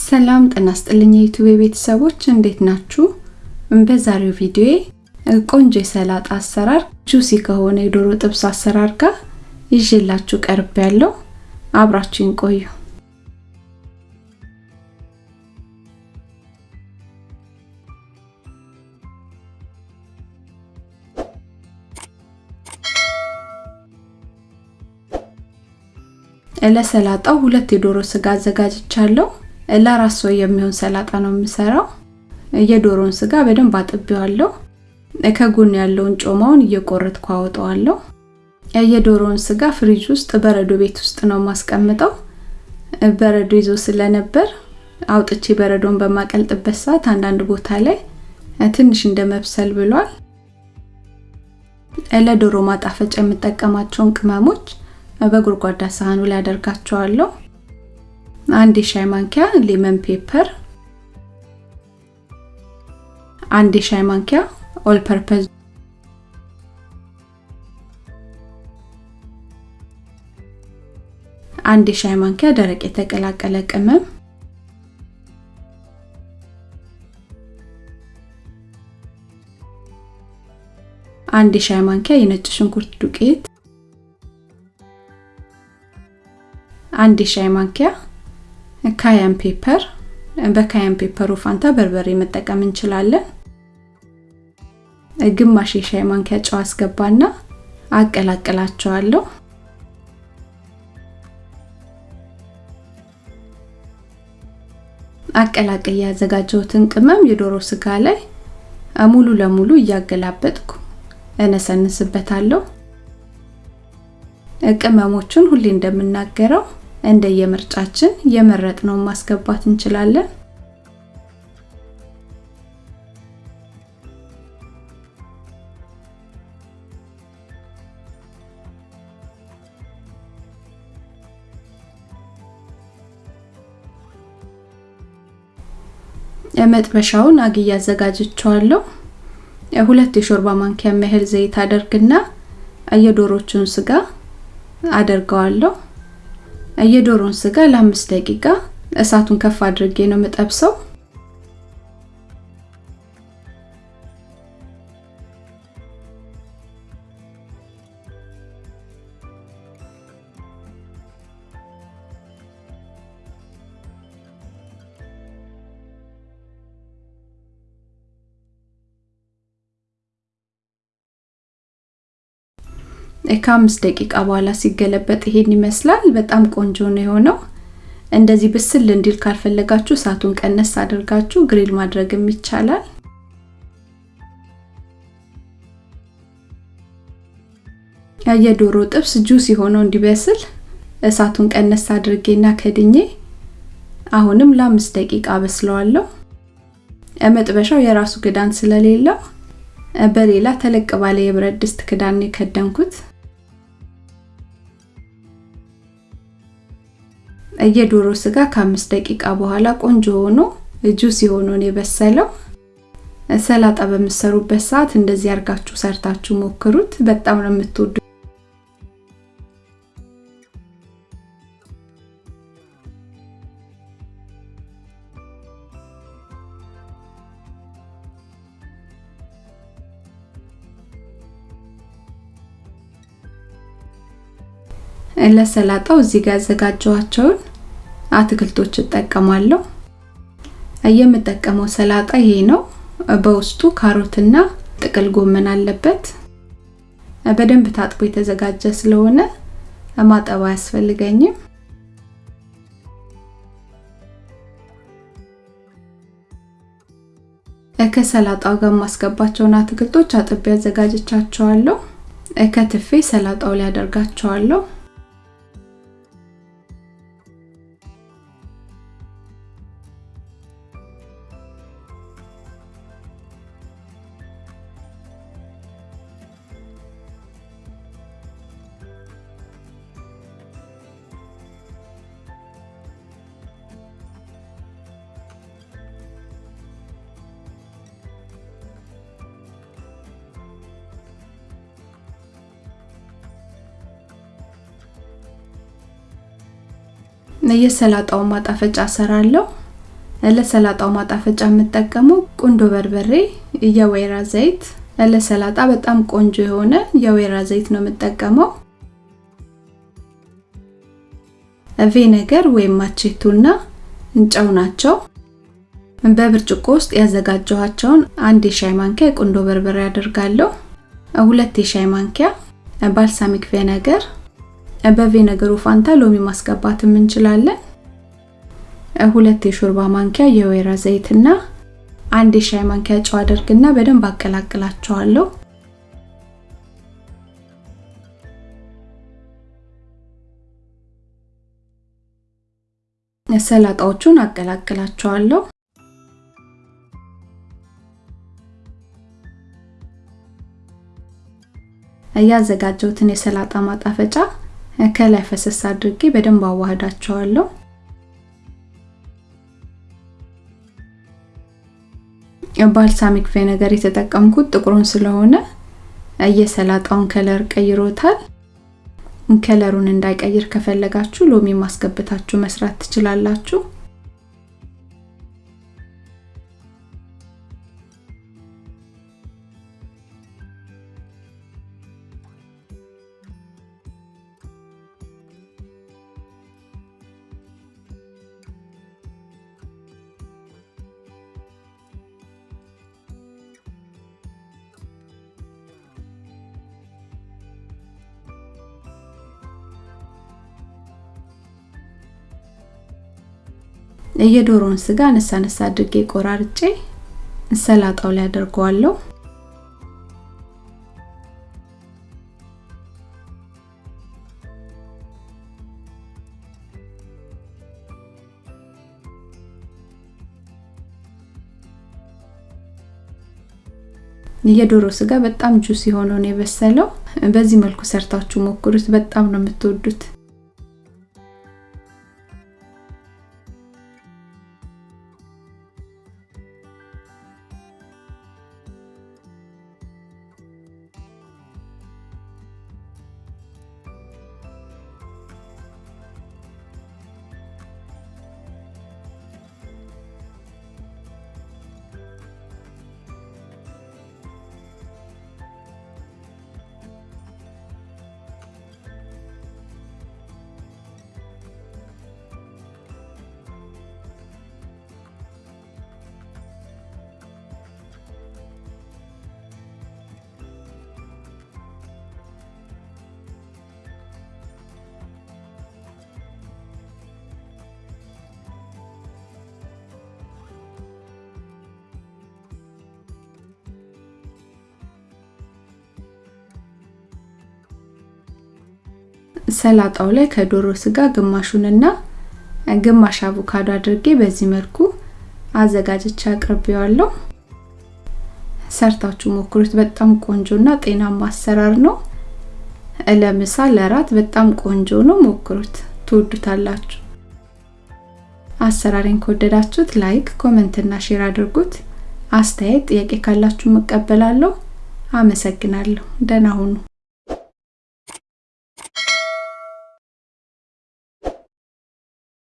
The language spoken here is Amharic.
ሰላም ጤና ይስጥልኝ የዩቲዩብ ቤተሰቦች እንዴት ናችሁ? በዛሬው ቪዲዮ ቆንጆ የሰላጣ አሰራር ጁሲ ከሆነ የዶሮ ጥብስ አሰራር ጋር ይዤላችሁ ቀርብ ያለው አብራችሁን ቆዩ። ለሰላጣው ሁለት የዶሮ ስጋ አዘጋጅቻለሁ። ለራስ ሰው የሚሆን ሰላጣ ነው የምሰራው። የዶሮውን ስጋ በደንብ አጥቤዋለሁ። ከጎን ያለውን ጮማውን እየቆረጥኩ አወጣዋለሁ። የዶሮውን ስጋ ፍሪጅ ውስጥ በረዶ ቤት ውስጥ ነው ማስቀምጠው። በረዶ ይዞ ስለነበር አውጥቼ በረዶን በማቀልጥበት ሰዓት አንዳንድ ቦታ ላይ ትንሽ እንደ መብሰል ብሏል። ለዶሮ ማጣፈጫ የምጠቀማቸውን ቅመሞች በጎድጓዳ ሳህኑ ላይ አደርጋቸዋለሁ። አንድ የሻይ ማንኪያ lemon pepper፣ አንድ የሻይ ማንኪያ all purpose፣ አንድ የሻይ ማንኪያ ደረቅ የተቀላቀለ ቅመም፣ አንድ የሻይ ማንኪያ የነጭ ሽንኩርት ዱቄት አንድ የሻይ ማንኪያ cayenne pepper። በ cayenne ፔፐሩ ፋንታ በርበሬ መጠቀም እንችላለን። ግማሽ የሻይ ማንኪያ ጨው አስገባና አቀላቅላቸዋለሁ። አቀላቅዬ ያዘጋጀሁትን ቅመም የዶሮ ስጋ ላይ ሙሉ ለሙሉ እያገላበጥኩ እነሰንስበታለሁ። ቅመሞቹን ሁሌ እንደምናገረው እንደየምርጫችን የመረጥነውን ማስገባት እንችላለን። መጥበሻውን አግዬ አዘጋጅቼዋለሁ። ሁለት የሾርባ ማንኪያ ያህል ዘይት አደርግና የዶሮቹን ስጋ አደርገዋለሁ። የዶሮን ስጋ ለአምስት ደቂቃ እሳቱን ከፍ አድርጌ ነው የምጠብሰው። ከአምስት ደቂቃ በኋላ ሲገለበጥ ይሄን ይመስላል። በጣም ቆንጆ ነው የሆነው። እንደዚህ ብስል እንዲል ካልፈለጋችሁ እሳቱን ቀነስ አድርጋችሁ ግሪል ማድረግም ይቻላል። የዶሮ ጥብስ ጁስ የሆነው እንዲበስል እሳቱን ቀነስ አድርጌና ከድኜ አሁንም ለአምስት ደቂቃ በስለዋለሁ። መጥበሻው የራሱ ክዳን ስለሌለው በሌላ ተለቅ ባለ የብረት ድስት ክዳን የከደንኩት። የዶሮ ስጋ ከአምስት ደቂቃ በኋላ ቆንጆ ሆኖ ጁስ የሆነውን የበሰለው። ሰላጣ በምትሰሩበት ሰዓት እንደዚህ አርጋችሁ ሰርታችሁ ሞክሩት። በጣም ነው የምትወዱ። ለሰላጣው እዚህ ጋር ያዘጋጀኋቸውን አትክልቶች እጠቀማለሁ። የምጠቀመው ሰላጣ ይሄ ነው። በውስጡ ካሮትና ጥቅል ጎመን አለበት። በደንብ ታጥቦ የተዘጋጀ ስለሆነ ማጠብ አያስፈልገኝም። ከሰላጣው ጋር የማስገባቸውን አትክልቶች አጥቤ አዘጋጅቻቸዋለሁ። ከትፌ ሰላጣው ላይ አደርጋቸዋለሁ። የሰላጣውን ማጣፈጫ ሰራለሁ። ለሰላጣው ማጣፈጫ የምጠቀመው ቁንዶ በርበሬ፣ የወይራ ዘይት። ለሰላጣ በጣም ቆንጆ የሆነ የወይራ ዘይት ነው የምጠቀመው። ቬነገር ወይም ማቼቱና ጨው ናቸው። በብርጭቆ ውስጥ ያዘጋጀኋቸውን አንድ የሻይ ማንኪያ የቁንዶ በርበሬ አደርጋለሁ። ሁለት የሻይ ማንኪያ ባልሳሚክ ቬነገር፣ በቬነገሩ ፋንታ ሎሚ ማስገባትም እንችላለን። ሁለት የሾርባ ማንኪያ የወይራ ዘይትና አንድ የሻይ ማንኪያ ጨው አደርግና በደንብ አቀላቅላቸዋለሁ። ሰላጣዎቹን አቀላቅላቸዋለሁ። ያዘጋጀሁትን የሰላጣ ማጣፈጫ ከላይ ፈሰስ አድርጌ በደንብ አዋህዳቸዋለሁ። balsamic vinegar የተጠቀምኩት ጥቁሩን ስለሆነ የሰላጣውን color ቀይሮታል። ከለሩን እንዳይቀይር ከፈለጋችሁ ሎሚ አስገብታችሁ መስራት ትችላላችሁ። የዶሮውን ስጋ አነሳ አነሳ አድርጌ ቆራርጬ ሰላጣው ላይ አደርገዋለሁ። የዶሮ ስጋ በጣም ጁስ የሆነው ነው የበሰለው። በዚህ መልኩ ሰርታችሁ ሞክሩት፣ በጣም ነው የምትወዱት። ሰላጣው ላይ ከዶሮ ስጋ ግማሹንና ግማሽ አቮካዶ አድርጌ በዚህ መልኩ አዘጋጅቼ አቅርቤዋለሁ። ሰርታችሁ ሞክሩት። በጣም ቆንጆና ጤናማ አሰራር ነው። ለምሳ ለራት በጣም ቆንጆ ነው። ሞክሩት፣ ትወዱታላችሁ። አሰራሬን ከወደዳችሁት like፣ comment እና share አድርጉት። አስተያየት፣ ጥያቄ ካላችሁ መቀበላለሁ። አመሰግናለሁ። ደህና ሁኑ።